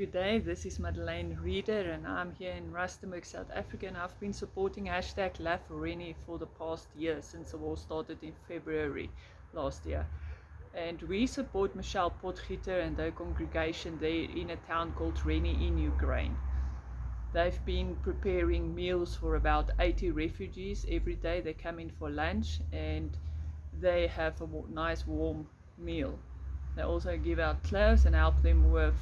Good day, this is Madeleine Reeder and I'm here in Rustenburg, South Africa and I've been supporting hashtag Love for the past year since the war started in February last year. And we support Michelle Potgieter and their congregation there in a town called Reni in Ukraine. They've been preparing meals for about 80 refugees every day. They come in for lunch and they have a nice warm meal. They also give out clothes and help them with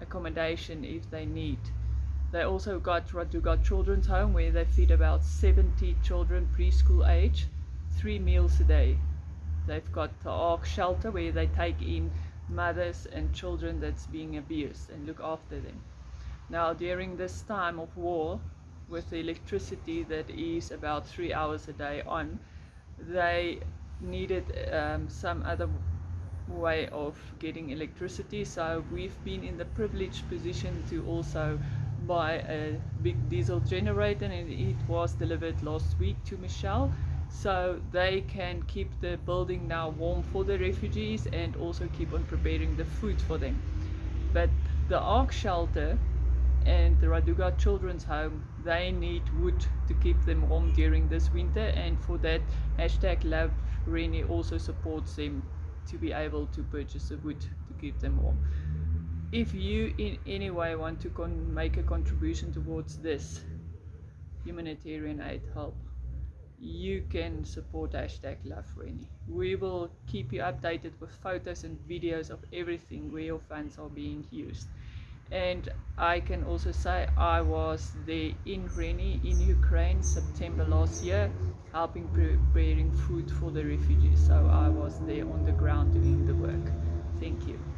accommodation if they need. They also got Raduga Children's Home where they feed about 70 children preschool age, three meals a day. They've got the Ark Shelter where they take in mothers and children that's being abused and look after them. Now during this time of war, with the electricity that is about three hours a day on, they needed um, some other way of getting electricity. So we've been in the privileged position to also buy a big diesel generator and it was delivered last week to Michelle. So they can keep the building now warm for the refugees and also keep on preparing the food for them. But the Ark shelter and the Raduga Children's Home, they need wood to keep them warm during this winter and for that hashtag Love Reni also supports them to be able to purchase the wood to keep them warm. If you in any way want to make a contribution towards this humanitarian aid help, you can support hashtag Love Reni. We will keep you updated with photos and videos of everything where your funds are being used. And I can also say I was there in Reni in Ukraine September last year helping preparing food for the refugees. So I was there on the ground doing the work. Thank you.